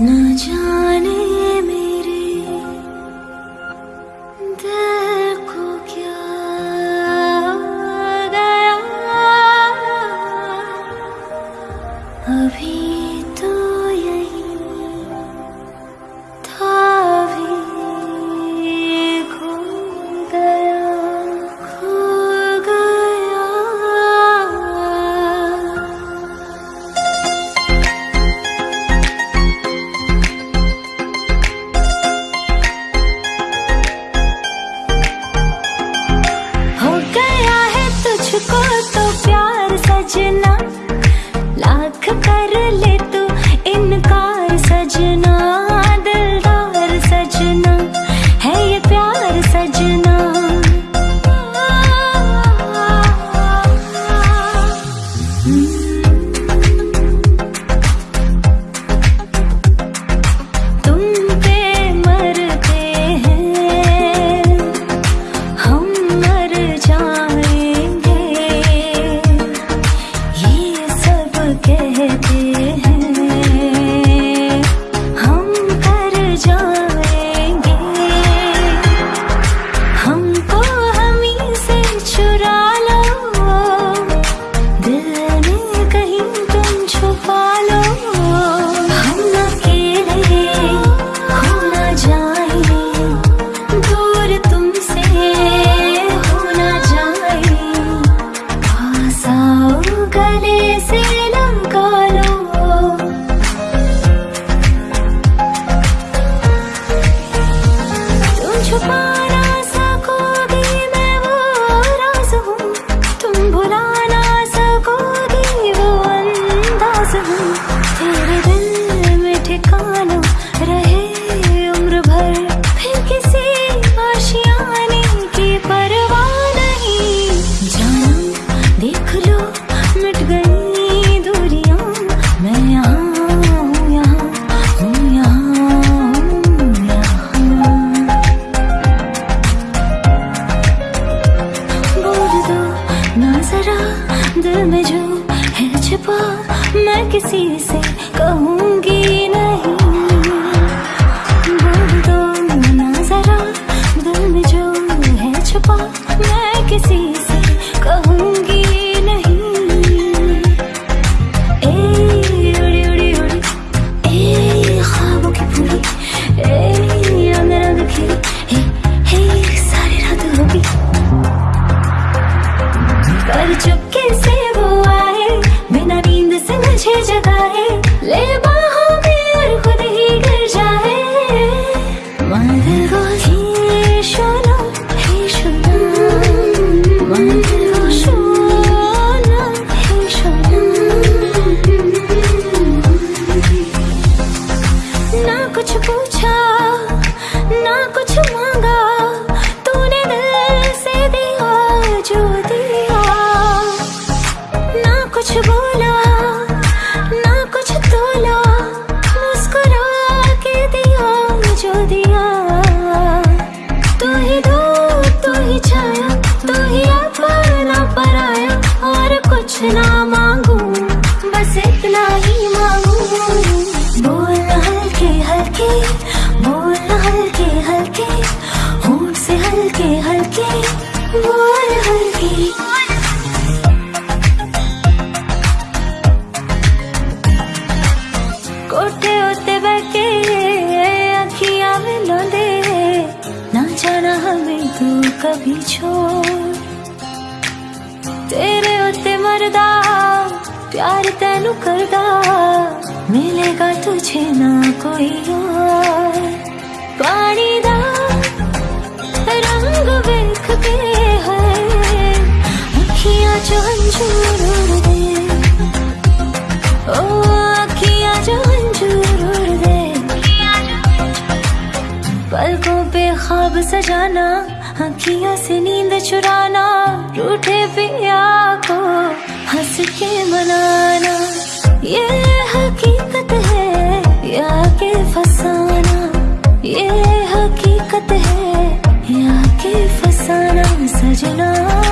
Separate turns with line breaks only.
न जाने रचना लाख कर ले quisiera. ना कुछ पूछा, ना कुछ मांगा। तूने दिल से दिया जो दिया। ना कुछ बोला, ना कुछ तोला, मुस्कुरा के दिया जो दिया। तू ही दो, तू ही छाया। हमें तू कभी छोड़। तेरे उत्ते मरदा, प्यार तेन करदा। मिलेगा तुझे ना कोई और। पानी दा रंग वेख के है। अखियाँ चो सजाना, आँखियों से नींद चुराना, रूठे पिया को हंस के मनाना। ये हकीकत है, या के फसाना। ये हकीकत है, या के फसाना, सजना।